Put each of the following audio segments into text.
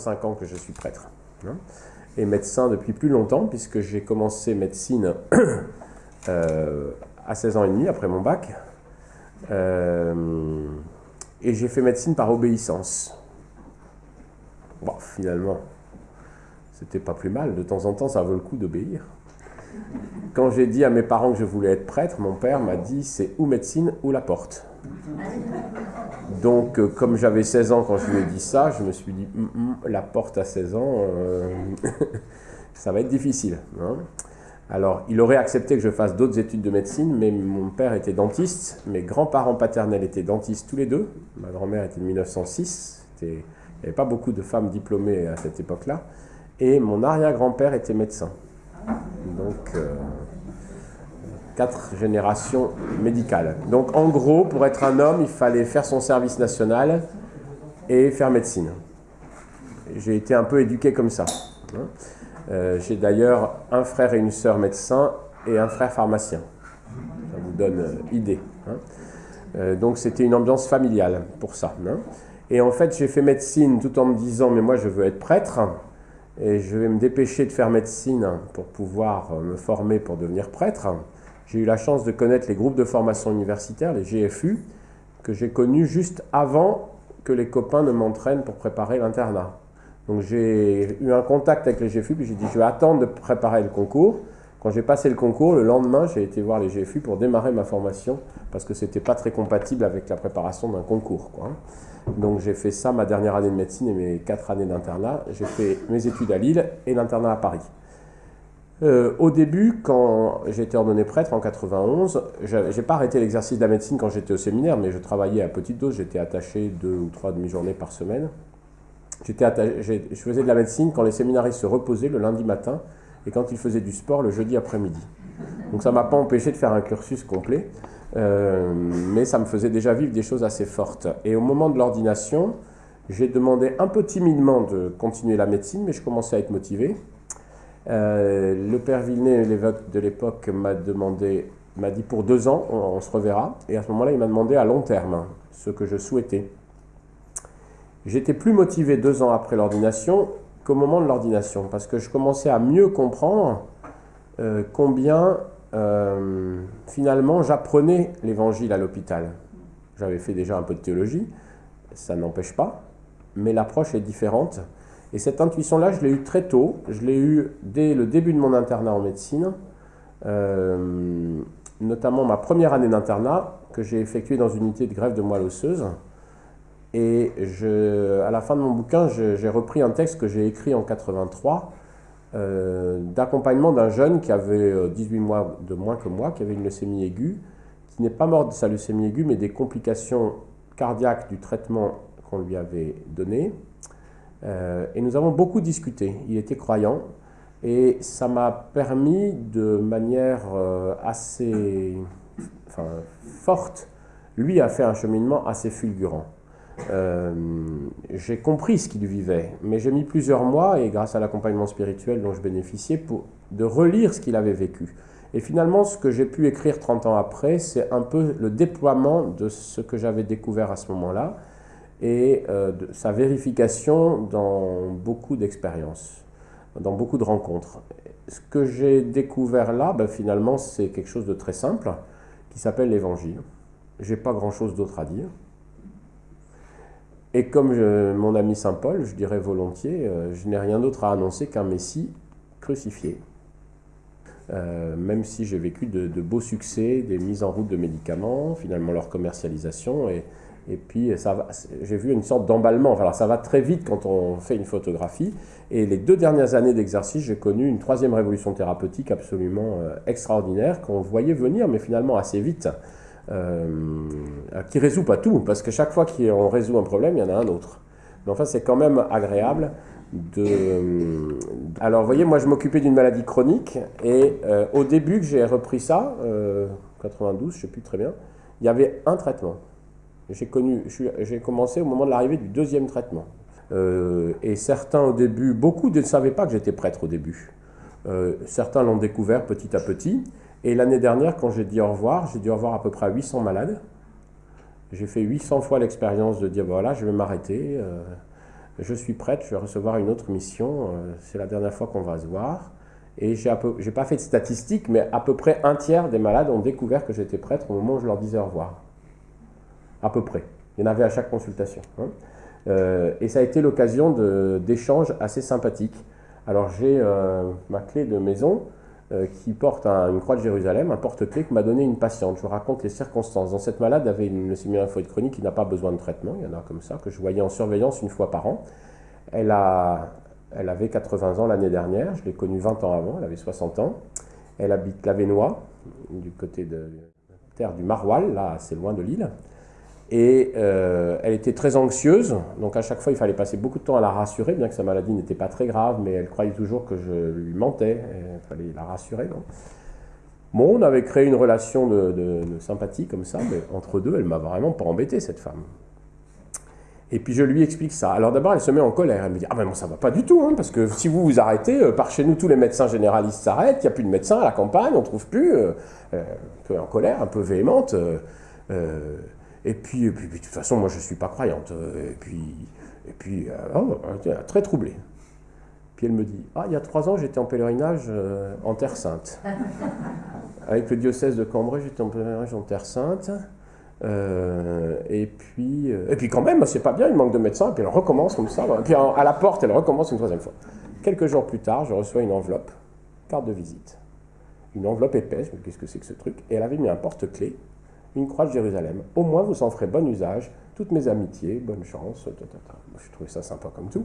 25 ans que je suis prêtre. hein, et médecin depuis plus longtemps, puisque j'ai commencé médecine euh, à 16 ans et demi, après mon bac. Euh, et j'ai fait médecine par obéissance. Bon, finalement, c'était pas plus mal. De temps en temps, ça vaut le coup d'obéir. Quand j'ai dit à mes parents que je voulais être prêtre, mon père m'a dit c'est ou médecine ou la porte. Donc, euh, comme j'avais 16 ans quand je lui ai dit ça, je me suis dit la porte à 16 ans, euh, ça va être difficile. hein. Alors, il aurait accepté que je fasse d'autres études de médecine, mais mon père était dentiste, mes grands-parents paternels étaient dentistes tous les deux. Ma grand-mère était de 1906, c'était- il n'y avait pas beaucoup de femmes diplômées à cette époque-là. Et mon arrière-grand-père était médecin. Donc, euh, quatre générations médicales. Donc, en gros, pour être un homme, il fallait faire son service national et faire médecine. J'ai été un peu éduqué comme ça. hein. Euh, J'ai d'ailleurs un frère et une sœur médecins et un frère pharmacien. Ça vous donne euh, idée. hein. Euh, donc c'était une ambiance familiale pour ça. hein. Et en fait, j'ai fait médecine tout en me disant, mais moi je veux être prêtre, et je vais me dépêcher de faire médecine pour pouvoir euh, me former pour devenir prêtre. J'ai eu la chance de connaître les groupes de formation universitaire, les GFU, que j'ai connus juste avant que les copains ne m'entraînent pour préparer l'internat. Donc j'ai eu un contact avec les GFU, puis j'ai dit je vais attendre de préparer le concours. Quand j'ai passé le concours, le lendemain, j'ai été voir les GFU pour démarrer ma formation, parce que c'était pas très compatible avec la préparation d'un concours. Donc j'ai fait ça ma dernière année de médecine et mes quatre années d'internat. J'ai fait mes études à Lille et l'internat à Paris. Euh, au début, quand j'ai été ordonné prêtre en 91, j'ai pas arrêté l'exercice de la médecine quand j'étais au séminaire, mais je travaillais à petite dose, j'étais attaché deux ou trois demi-journées par semaine. J'étais atta- j'ai- je faisais de la médecine quand les séminaristes se reposaient le lundi matin et quand ils faisaient du sport le jeudi après-midi. Donc ça m'a pas empêché de faire un cursus complet, euh, mais ça me faisait déjà vivre des choses assez fortes. Et au moment de l'ordination, j'ai demandé un peu timidement de continuer la médecine, mais je commençais à être motivé. Euh, le père Villeneuve, l'évêque de l'époque, m'a demandé, m'a dit pour deux ans, on, se reverra. Et à ce moment-là, il m'a demandé à long terme hein, ce que je souhaitais. J'étais plus motivé deux ans après l'ordination qu'au moment de l'ordination, parce que je commençais à mieux comprendre euh, combien euh, finalement j'apprenais l'évangile à l'hôpital. J'avais fait déjà un peu de théologie, ça n'empêche pas, mais l'approche est différente. Et cette intuition-là, je l'ai eue très tôt. Je l'ai eue dès le début de mon internat en médecine, euh, notamment ma première année d'internat, que j'ai effectuée dans une unité de grève de moelle osseuse. Et à la fin de mon bouquin, j'ai repris un texte que j'ai écrit en 83 euh, d'accompagnement d'un jeune qui avait euh, 18 mois de moins que moi, qui avait une leucémie aiguë, qui n'est pas mort de sa leucémie aiguë, mais des complications cardiaques du traitement qu'on lui avait donné. Euh, et nous avons beaucoup discuté. Il était croyant et ça m'a permis de manière euh, assez forte, lui a fait un cheminement assez fulgurant. Euh, j'ai compris ce qu'il vivait, mais j'ai mis plusieurs mois, et grâce à l'accompagnement spirituel dont je bénéficiais, pour, de relire ce qu'il avait vécu. Et finalement, ce que j'ai pu écrire 30 ans après, c'est un peu le déploiement de ce que j'avais découvert à ce moment-là et euh, sa vérification dans beaucoup d'expériences, dans beaucoup de rencontres. Ce que j'ai découvert là, ben, finalement, c'est quelque chose de très simple qui s'appelle l'évangile. J'ai pas grand-chose d'autre à dire. Et comme mon ami saint Paul, je dirais volontiers, euh, je n'ai rien d'autre à annoncer qu'un Messie crucifié. Euh, même si j'ai vécu de, de beaux succès, des mises en route de médicaments, finalement leur commercialisation, et, et puis va- j'ai vu une sorte d'emballement. Alors ça va très vite quand on fait une photographie. Et les deux dernières années d'exercice, j'ai connu une troisième révolution thérapeutique absolument euh, extraordinaire qu'on voyait venir, mais finalement assez vite. Euh, qui résout pas tout, parce que chaque fois qu'on résout un problème, il y en a un autre. Mais enfin, c'est quand même agréable de... Alors, vous voyez, moi, je m'occupais d'une maladie chronique, et euh, au début que j'ai repris ça, euh, 92, je sais plus très bien, il y avait un traitement. J'ai connu, j'ai commencé au moment de l'arrivée du deuxième traitement. Euh, et certains au début, beaucoup ne savaient pas que j'étais prêtre au début. Euh, certains l'ont découvert petit à petit. Et l'année dernière, quand j'ai dit au revoir, j'ai dit au revoir à peu près à 800 malades. J'ai fait 800 fois l'expérience de dire voilà, je vais m'arrêter. euh, je suis prête, je vais recevoir une autre mission, c'est la dernière fois qu'on va se voir. Et j'ai n'ai pas fait de statistiques, mais à peu près un tiers des malades ont découvert que j'étais prêtre au moment où je leur disais au revoir. À peu près. Il y en avait à chaque consultation. Hein. Euh, et ça a été l'occasion d'échanges assez sympathiques. Alors j'ai euh, ma clé de maison euh, qui porte une croix de Jérusalem, un porte-clé que m'a donné une patiente. Je vous raconte les circonstances. Dans cette malade avait une leucémie lymphoïde chronique qui n'a pas besoin de traitement. Il y en a comme ça que je voyais en surveillance une fois par an. Elle a elle avait 80 ans l'année dernière, je l'ai connue 20 ans avant, elle avait 60 ans. Elle habite la Vénois, du côté de terre du Maroilles, là assez loin de l'île. Et euh, elle était très anxieuse, donc à chaque fois il fallait passer beaucoup de temps à la rassurer, bien que sa maladie n'était pas très grave, mais elle croyait toujours que je lui mentais, il fallait la rassurer. bon, on avait créé une relation de, sympathie comme ça, mais entre deux, elle m'a vraiment pas embêté cette femme. Et puis je lui explique ça. Alors d'abord, elle se met en colère. Elle me dit Ah ben bon, ça va pas du tout, hein, parce que si vous vous arrêtez, euh, par chez nous, tous les médecins généralistes s'arrêtent, il n'y a plus de médecins à la campagne, on ne trouve plus. Euh, euh, un peu en colère, un peu véhémente. Et, puis, puis, de toute façon, moi, je ne suis pas croyante. et puis, et puis oh, très troublée. Puis elle me dit Ah, il y a trois ans, j'étais en pèlerinage en Terre Sainte. Avec le diocèse de Cambrai, j'étais en pèlerinage en Terre Sainte. Euh, et, puis, euh, et puis quand même, c'est pas bien, il manque de médecins, et puis elle recommence comme ça. Et puis à la porte, elle recommence une troisième fois. Quelques jours plus tard, je reçois une enveloppe, carte de visite. Une enveloppe épaisse, qu'est-ce que c'est que ce truc? Et elle avait mis un porte-clés, une croix de Jérusalem. Au moins, vous en ferez bon usage. Toutes mes amitiés, bonne chance. Je trouvais ça sympa comme tout.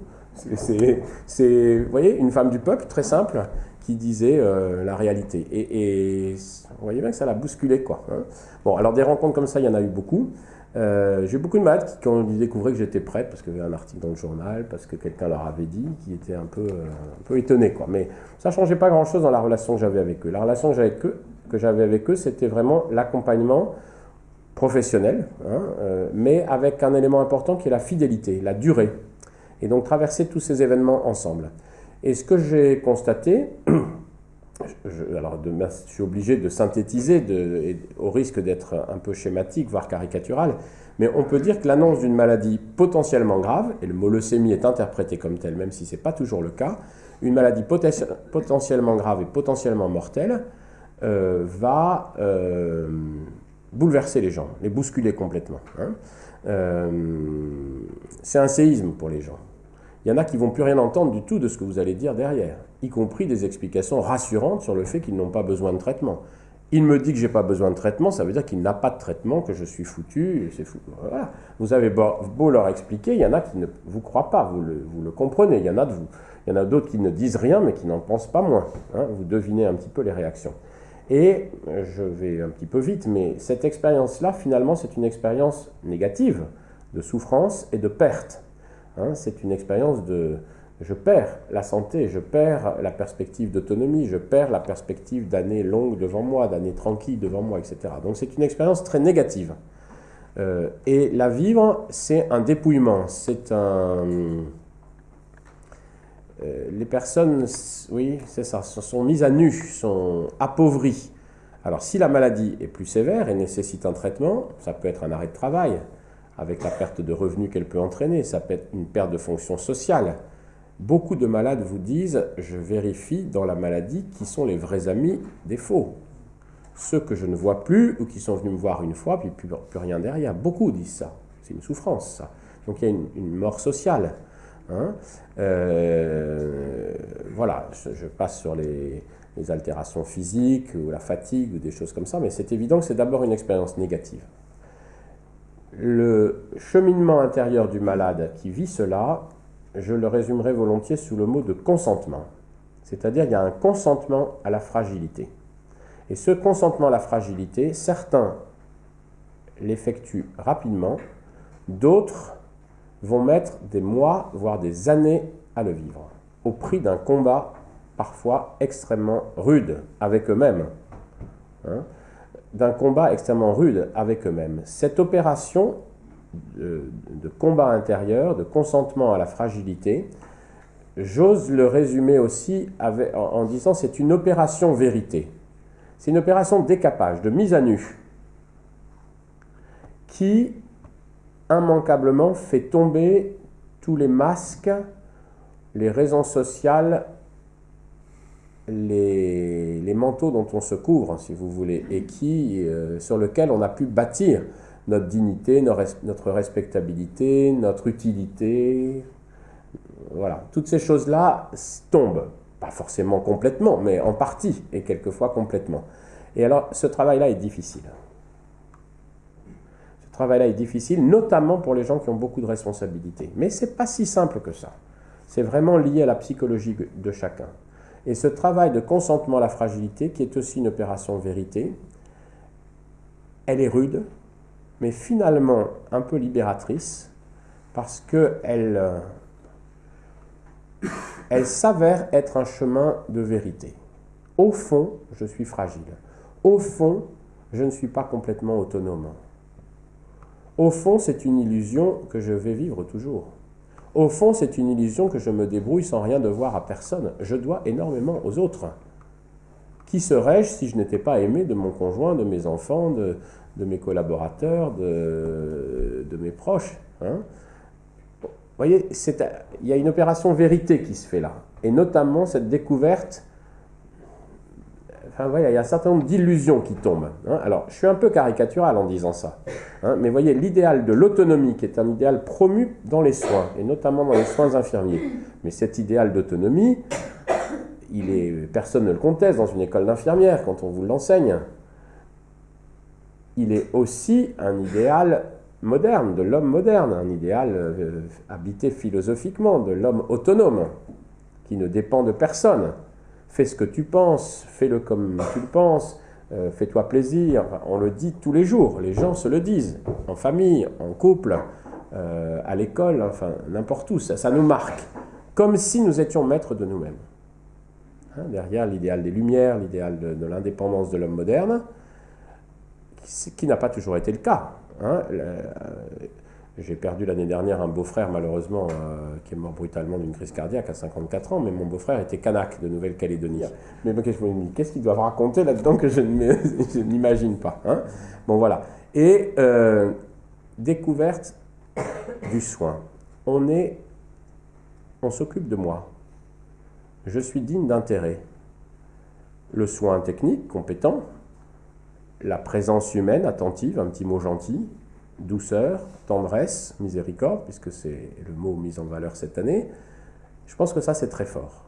C'est, vous voyez, une femme du peuple, très simple, qui disait euh, la réalité. Et, vous voyez bien que ça l'a bousculé, quoi. Hein. Bon, alors des rencontres comme ça, il y en a eu beaucoup. Euh, j'ai eu beaucoup de malades qui, ils découvraient que j'étais prête, parce qu'il y avait un article dans le journal, parce que quelqu'un leur avait dit, qui étaient un peu, euh, un peu étonnés, quoi. Mais ça ne changeait pas grand-chose dans la relation que j'avais avec eux. La relation que j'avais avec eux, c'était vraiment l'accompagnement professionnel, hein, mais avec un élément important qui est la fidélité, la durée. Et donc traverser tous ces événements ensemble. Et ce que j'ai constaté, alors je suis obligé de synthétiser au risque d'être un peu schématique, voire caricatural, mais on peut dire que l'annonce d'une maladie potentiellement grave, et le mot leucémie est interprété comme tel, même si ce n'est pas toujours le cas, une maladie potentiellement grave et potentiellement mortelle euh, va euh, bouleverser les gens, les bousculer complètement. Hein. Euh, c'est un séisme pour les gens il y en a qui vont plus rien entendre du tout de ce que vous allez dire derrière, y compris des explications rassurantes sur le fait qu'ils n'ont pas besoin de traitement. Il me dit que j'ai pas besoin de traitement, ça veut dire qu'il n'a pas de traitement, que je suis foutu. Vous avez beau, leur expliquer, il y en a qui ne vous croient pas, vous le, comprenez. Il y en a de vous, il y en a d'autres qui ne disent rien, mais qui n'en pensent pas moins. Hein. vous devinez un petit peu les réactions. Et je vais un petit peu vite, mais cette expérience-là, finalement, c'est une expérience négative de souffrance et de perte. Hein, c'est une expérience de je perds la santé, je perds la perspective d'autonomie, je perds la perspective d'années longues devant moi, d'années tranquilles devant moi, etc. Donc c'est une expérience très négative. Euh, et la vivre, c'est un dépouillement, c'est un... Euh, les personnes, oui, c'est ça, sont mises à nu, sont appauvries. Alors si la maladie est plus sévère et nécessite un traitement, ça peut être un arrêt de travail, avec la perte de revenus qu'elle peut entraîner. Ça peut être une perte de fonction sociale. Beaucoup de malades vous disent, je vérifie dans la maladie qui sont les vrais amis des faux. Ceux que je ne vois plus ou qui sont venus me voir une fois, puis plus, plus rien derrière. Beaucoup disent ça. C'est une souffrance, ça. Donc il y a une, mort sociale. Hein. Euh, voilà, je, passe sur les, les altérations physiques ou la fatigue ou des choses comme ça, mais c'est évident que c'est d'abord une expérience négative le cheminement intérieur du malade qui vit cela, je le résumerai volontiers sous le mot de consentement. C'est-à-dire il y a un consentement à la fragilité. Et ce consentement à la fragilité, certains l'effectuent rapidement, d'autres vont mettre des mois, voire des années à le vivre, au prix d'un combat parfois extrêmement rude avec eux-mêmes. Hein d'un combat extrêmement rude avec eux-mêmes. Cette opération de, combat intérieur, de consentement à la fragilité, j'ose le résumer aussi en, en disant c'est une opération vérité. C'est une opération de décapage, de mise à nu, qui immanquablement fait tomber tous les masques, les raisons sociales, les, les manteaux dont on se couvre, si vous voulez, et qui, euh, sur lesquels on a pu bâtir notre dignité, notre respectabilité, notre utilité. Voilà, toutes ces choses-là tombent, pas forcément complètement, mais en partie, et quelquefois complètement. Et alors, ce travail-là est difficile. Ce travail-là est difficile, notamment pour les gens qui ont beaucoup de responsabilités. Mais ce n'est pas si simple que ça. C'est vraiment lié à la psychologie de chacun. Et ce travail de consentement à la fragilité, qui est aussi une opération vérité, elle est rude, mais finalement un peu libératrice, parce qu'elle euh, elle s'avère être un chemin de vérité. Au fond, je suis fragile. Au fond, je ne suis pas complètement autonome. Au fond, c'est une illusion que je vais vivre toujours. Au fond, c'est une illusion que je me débrouille sans rien devoir à personne. Je dois énormément aux autres. Qui serais-je si je n'étais pas aimé de mon conjoint, de mes enfants, de, mes collaborateurs, de, mes proches hein? Vous voyez, il y a une opération vérité qui se fait là. Et notamment cette découverte Enfin, il y a un certain nombre d'illusions qui tombent. Hein. Alors, je suis un peu caricatural en disant ça. Hein, mais voyez, l'idéal de l'autonomie, qui est un idéal promu dans les soins, et notamment dans les soins infirmiers. Mais cet idéal d'autonomie, personne ne le conteste dans une école d'infirmière quand on vous l'enseigne. Il est aussi un idéal moderne, de l'homme moderne, un idéal euh, habité philosophiquement, de l'homme autonome, qui ne dépend de personne fais ce que tu penses, fais-le comme tu le penses, euh, fais-toi plaisir. On le dit tous les jours, les gens se le disent, en famille, en couple, euh, à l'école, enfin n'importe où, ça, nous marque, comme si nous étions maîtres de nous-mêmes. Hein, derrière l'idéal des Lumières, l'idéal de, l'indépendance de l'homme moderne, qui, n'a pas toujours été le cas. Hein. J'ai perdu l'année dernière un beau-frère, malheureusement, euh, qui est mort brutalement d'une crise cardiaque à 54 ans, mais mon beau-frère était kanak de Nouvelle-Calédonie. Mais qu'est-ce qu'ils doivent raconter là-dedans que je n'imagine pas hein? Bon, voilà. Et euh, découverte du soin. On est. On s'occupe de moi. Je suis digne d'intérêt. Le soin technique, compétent, la présence humaine, attentive, un petit mot gentil, douceur, tendresse, miséricorde, puisque c'est le mot mis en valeur cette année, je pense que ça c'est très fort.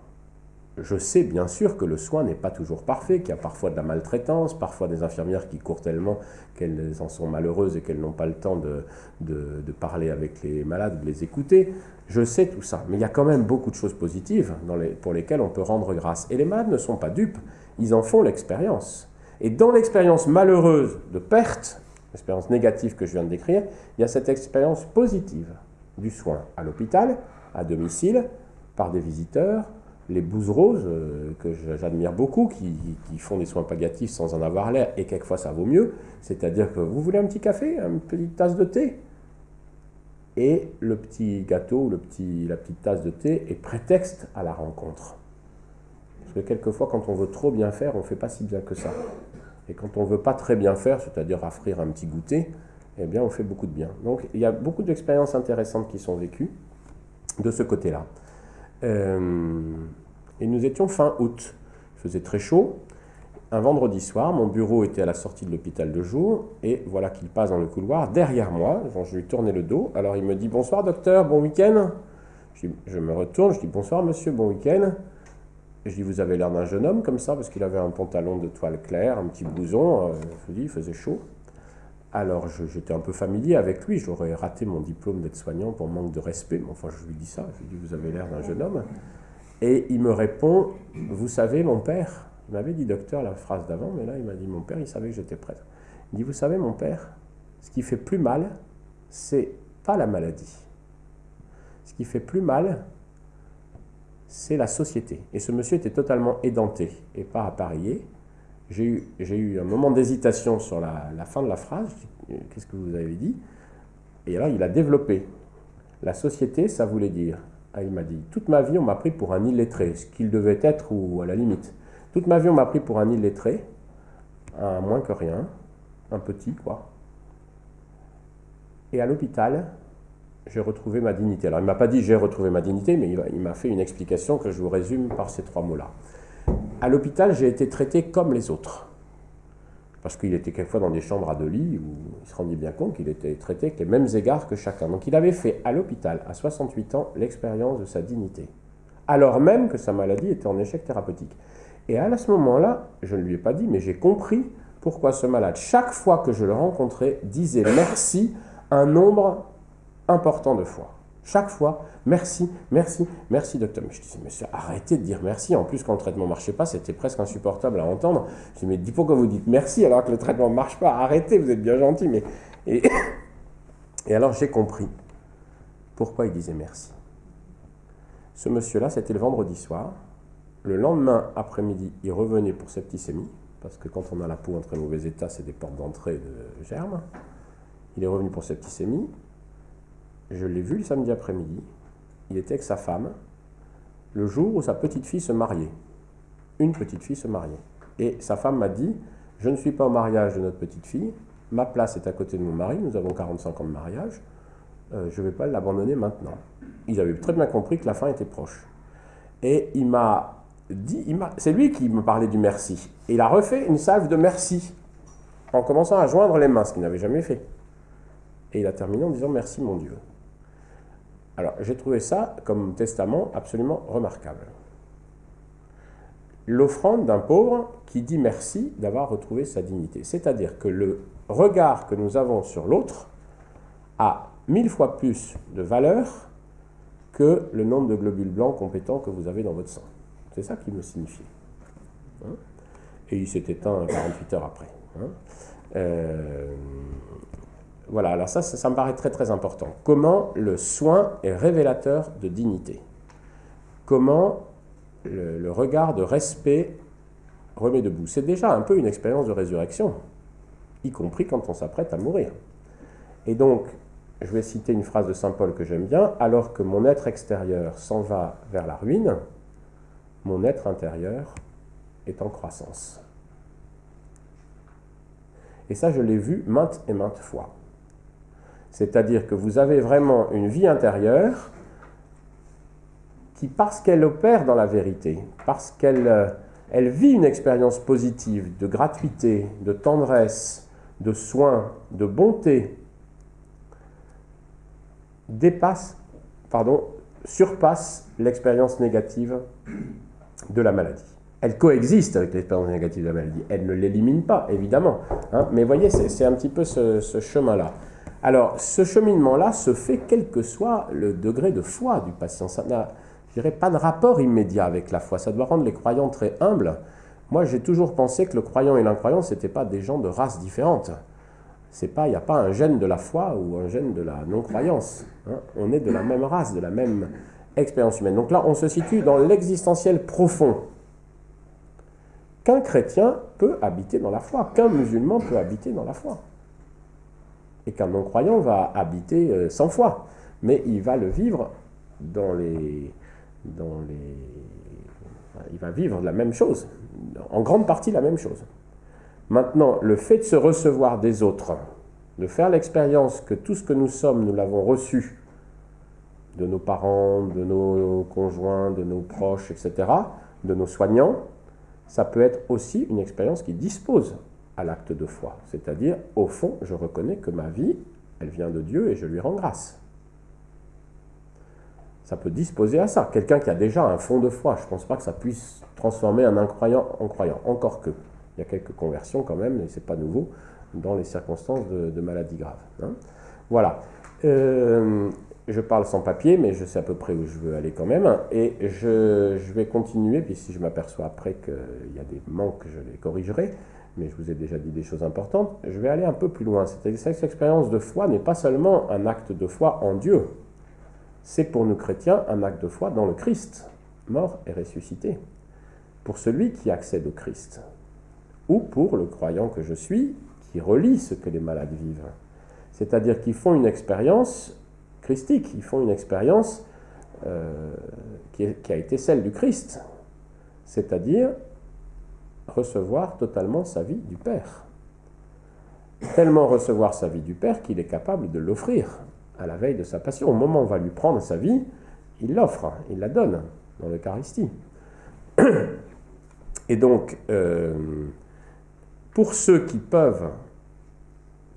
Je sais bien sûr que le soin n'est pas toujours parfait, qu'il y a parfois de la maltraitance, parfois des infirmières qui courent tellement qu'elles en sont malheureuses et qu'elles n'ont pas le temps de, de, parler avec les malades, de les écouter. Je sais tout ça, mais il y a quand même beaucoup de choses positives pour lesquelles on peut rendre grâce. Et les malades ne sont pas dupes, ils en font l'expérience. Et dans l'expérience malheureuse de perte, l'expérience négative que je viens de décrire, il y a cette expérience positive du soin à l'hôpital, à domicile, par des visiteurs, les bouses roses, euh, que j'admire beaucoup, qui, font des soins palliatifs sans en avoir l'air, et quelquefois ça vaut mieux, c'est-à-dire que vous voulez un petit café, une petite tasse de thé, et le petit gâteau, le petit, la petite tasse de thé est prétexte à la rencontre. Parce que quelquefois, quand on veut trop bien faire, on ne fait pas si bien que ça. Et quand on ne veut pas très bien faire, c'est-à-dire offrir un petit goûter, eh bien on fait beaucoup de bien. Donc il y a beaucoup d'expériences intéressantes qui sont vécues de ce côté-là. Euh, et nous étions fin août. Il faisait très chaud. Un vendredi soir, mon bureau était à la sortie de l'hôpital de jour, et voilà qu'il passe dans le couloir derrière moi. je lui tournais le dos. Alors il me dit Bonsoir docteur, bon week-end? Je, je me retourne, je dis Bonsoir monsieur, bon week-end. Je dis, vous avez l'air d'un jeune homme comme ça, parce qu'il avait un pantalon de toile claire, un petit blouson, euh, je vous dis, il faisait chaud. Alors j'étais un peu familier avec lui, j'aurais raté mon diplôme d'aide-soignant pour manque de respect, mais enfin je lui dis ça, je lui dis, vous avez l'air d'un jeune homme. Et il me répond, vous savez, mon père, il m'avait dit docteur la phrase d'avant, mais là il m'a dit, mon père, il savait que j'étais prêtre. Il dit, vous savez, mon père, ce qui fait plus mal, c'est pas la maladie. Ce qui fait plus mal, c'est la société. Et ce monsieur était totalement édenté et pas appareillé. J'ai eu, eu, un moment d'hésitation sur la, fin de la phrase. Qu'est-ce que vous avez dit? Et alors il a développé. La société, ça voulait dire. Ah, il m'a dit Toute ma vie, on m'a pris pour un illettré, ce qu'il devait être ou à la limite. Toute ma vie, on m'a pris pour un illettré, un moins que rien, un petit, quoi. Et à l'hôpital, j'ai retrouvé ma dignité. Alors il ne m'a pas dit j'ai retrouvé ma dignité, mais il m'a fait une explication que je vous résume par ces trois mots-là. À l'hôpital, j'ai été traité comme les autres. Parce qu'il était quelquefois dans des chambres à deux lits où il se rendait bien compte qu'il était traité avec les mêmes égards que chacun. Donc il avait fait à l'hôpital, à 68 ans, l'expérience de sa dignité. Alors même que sa maladie était en échec thérapeutique. Et à ce moment-là, je ne lui ai pas dit, mais j'ai compris pourquoi ce malade, chaque fois que je le rencontrais, disait merci un nombre important de fois. Chaque fois, merci, merci, merci docteur. Mais je disais, monsieur, arrêtez de dire merci. En plus, quand le traitement ne marchait pas, c'était presque insupportable à entendre. Je dis, mais dis pourquoi vous dites merci alors que le traitement ne marche pas? Arrêtez, vous êtes bien gentil. Mais... Et, et alors j'ai compris pourquoi il disait merci. Ce monsieur-là, c'était le vendredi soir. Le lendemain après-midi, il revenait pour septicémie, parce que quand on a la peau en très mauvais état, c'est des portes d'entrée de germes. Il est revenu pour septicémie. Je l'ai vu le samedi après-midi. Il était avec sa femme le jour où sa petite fille se mariait. Une petite fille se mariait. Et sa femme m'a dit Je ne suis pas au mariage de notre petite fille. Ma place est à côté de mon mari. Nous avons 45 ans de mariage. Euh, je ne vais pas l'abandonner maintenant. Ils avaient très bien compris que la fin était proche. Et il m'a dit c'est lui qui me parlait du merci. Et il a refait une salve de merci en commençant à joindre les mains, ce qu'il n'avait jamais fait. Et il a terminé en disant Merci mon Dieu. Alors, j'ai trouvé ça comme testament absolument remarquable. L'offrande d'un pauvre qui dit merci d'avoir retrouvé sa dignité. C'est-à-dire que le regard que nous avons sur l'autre a mille fois plus de valeur que le nombre de globules blancs compétents que vous avez dans votre sang. C'est ça qui me signifie. Hein. Et il s'est éteint 48 heures après. Hein. Euh, voilà, alors ça, ça, me paraît très très important. Comment le soin est révélateur de dignité? Comment le, regard de respect remet debout? C'est déjà un peu une expérience de résurrection, y compris quand on s'apprête à mourir. Et donc, je vais citer une phrase de Saint Paul que j'aime bien, alors que mon être extérieur s'en va vers la ruine, mon être intérieur est en croissance. Et ça, je l'ai vu maintes et maintes fois. C'est-à-dire que vous avez vraiment une vie intérieure qui, parce qu'elle opère dans la vérité, parce qu'elle euh, vit une expérience positive de gratuité, de tendresse, de soin, de bonté, dépasse, pardon, surpasse l'expérience négative de la maladie. Elle coexiste avec l'expérience négative de la maladie. Elle ne l'élimine pas, évidemment. Hein. mais voyez, c'est un petit peu ce chemin-là. Alors, ce cheminement-là se fait quel que soit le degré de foi du patient. Ça n'a, je dirais, pas de rapport immédiat avec la foi. Ça doit rendre les croyants très humbles. Moi, j'ai toujours pensé que le croyant et l'incroyant, ce n'étaient pas des gens de races différentes. il n'y a pas un gène de la foi ou un gène de la non-croyance. Hein. On est de la même race, de la même expérience humaine. Donc là, on se situe dans l'existentiel profond. Qu'un chrétien peut habiter dans la foi, qu'un musulman peut habiter dans la foi et qu'un non-croyant va habiter euh, sans foi, mais il va le vivre dans les, dans les... Il va vivre la même chose, en grande partie la même chose. Maintenant, le fait de se recevoir des autres, de faire l'expérience que tout ce que nous sommes, nous l'avons reçu de nos parents, de nos conjoints, de nos proches, etc., de nos soignants, ça peut être aussi une expérience qui dispose à l'acte de foi. C'est-à-dire, au fond, je reconnais que ma vie, elle vient de Dieu et je lui rends grâce. Ça peut disposer à ça. Quelqu'un qui a déjà un fond de foi, je ne pense pas que ça puisse transformer un incroyant en croyant. Encore que. Il y a quelques conversions quand même, et ce n'est pas nouveau, dans les circonstances de, maladie grave. Hein. Voilà. Euh, je parle sans papier, mais je sais à peu près où je veux aller quand même. Et je, je vais continuer, puis si je m'aperçois après qu'il y a des manques, je les corrigerai mais je vous ai déjà dit des choses importantes, je vais aller un peu plus loin. Cette expérience de foi n'est pas seulement un acte de foi en Dieu, c'est pour nous chrétiens un acte de foi dans le Christ, mort et ressuscité, pour celui qui accède au Christ, ou pour le croyant que je suis, qui relie ce que les malades vivent. C'est-à-dire qu'ils font une expérience christique, ils font une expérience euh, qui, qui a été celle du Christ, c'est-à-dire recevoir totalement sa vie du Père. Tellement recevoir sa vie du Père qu'il est capable de l'offrir à la veille de sa passion. Au moment où on va lui prendre sa vie, il l'offre, il la donne dans l'Eucharistie. Et donc, euh, pour ceux qui peuvent,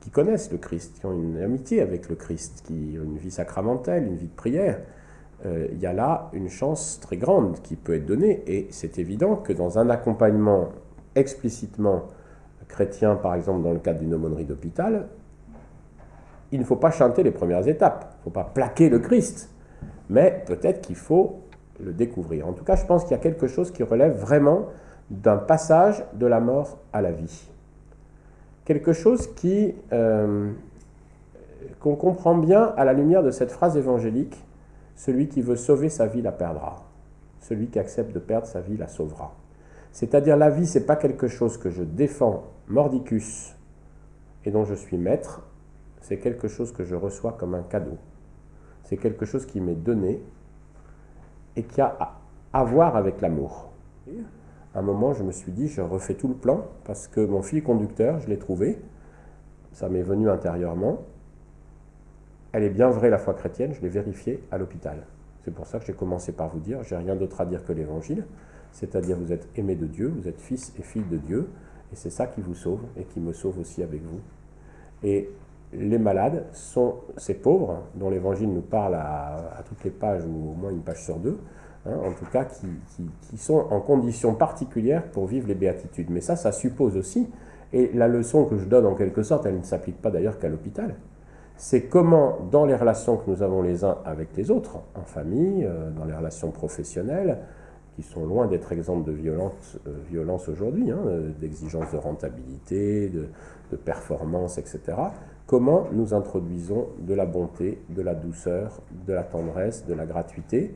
qui connaissent le Christ, qui ont une amitié avec le Christ, qui ont une vie sacramentelle, une vie de prière, il y a là une chance très grande qui peut être donnée. Et c'est évident que dans un accompagnement explicitement chrétien, par exemple dans le cadre d'une aumônerie d'hôpital, il ne faut pas chanter les premières étapes, il ne faut pas plaquer le Christ, mais peut-être qu'il faut le découvrir. En tout cas, je pense qu'il y a quelque chose qui relève vraiment d'un passage de la mort à la vie. Quelque chose qui euh, qu'on comprend bien à la lumière de cette phrase évangélique celui qui veut sauver sa vie la perdra. Celui qui accepte de perdre sa vie la sauvera. C'est-à-dire la vie, c'est pas quelque chose que je défends mordicus et dont je suis maître, c'est quelque chose que je reçois comme un cadeau. C'est quelque chose qui m'est donné et qui a à voir avec l'amour. À un moment, je me suis dit, je refais tout le plan parce que mon fil conducteur, je l'ai trouvé, ça m'est venu intérieurement, elle est bien vraie la foi chrétienne, je l'ai vérifiée à l'hôpital. C'est pour ça que j'ai commencé par vous dire, j'ai rien d'autre à dire que l'évangile, c'est-à-dire vous êtes aimé de Dieu, vous êtes fils et fille de Dieu, et c'est ça qui vous sauve et qui me sauve aussi avec vous. Et les malades sont ces pauvres dont l'évangile nous parle à, toutes les pages ou au moins une page sur deux, hein, en tout cas qui, qui, sont en conditions particulières pour vivre les béatitudes. Mais ça, ça suppose aussi, et la leçon que je donne en quelque sorte, elle ne s'applique pas d'ailleurs qu'à l'hôpital, c'est comment, dans les relations que nous avons les uns avec les autres, en famille, euh, dans les relations professionnelles, qui sont loin d'être exemples de violence, euh, violence aujourd'hui, hein, euh, d'exigence de rentabilité, de, performance, etc., comment nous introduisons de la bonté, de la douceur, de la tendresse, de la gratuité,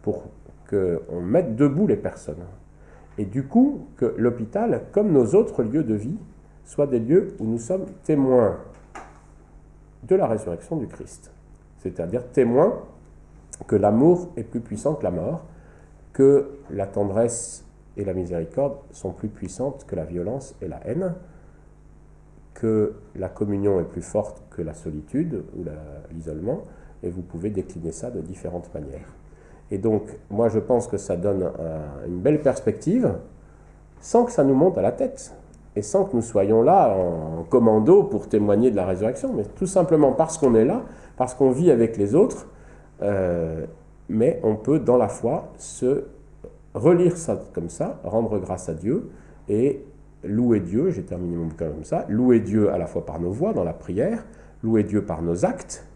pour qu'on mette debout les personnes. Et du coup, que l'hôpital, comme nos autres lieux de vie, soient des lieux où nous sommes témoins de la résurrection du Christ. C'est-à-dire témoin que l'amour est plus puissant que la mort, que la tendresse et la miséricorde sont plus puissantes que la violence et la haine, que la communion est plus forte que la solitude ou l'isolement, et vous pouvez décliner ça de différentes manières. Et donc, moi, je pense que ça donne une belle perspective, sans que ça nous monte à la tête et sans que nous soyons là en commando pour témoigner de la résurrection, mais tout simplement parce qu'on est là, parce qu'on vit avec les autres, euh, mais on peut dans la foi se relire ça comme ça, rendre grâce à Dieu et louer Dieu, j'ai terminé mon bouquin comme ça, louer Dieu à la fois par nos voix dans la prière, louer Dieu par nos actes,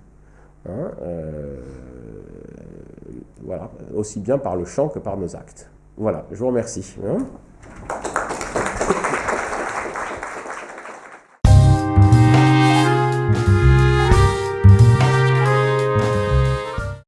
hein, euh, voilà, aussi bien par le chant que par nos actes. Voilà, je vous remercie. Hein.